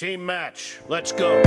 Team match, let's go.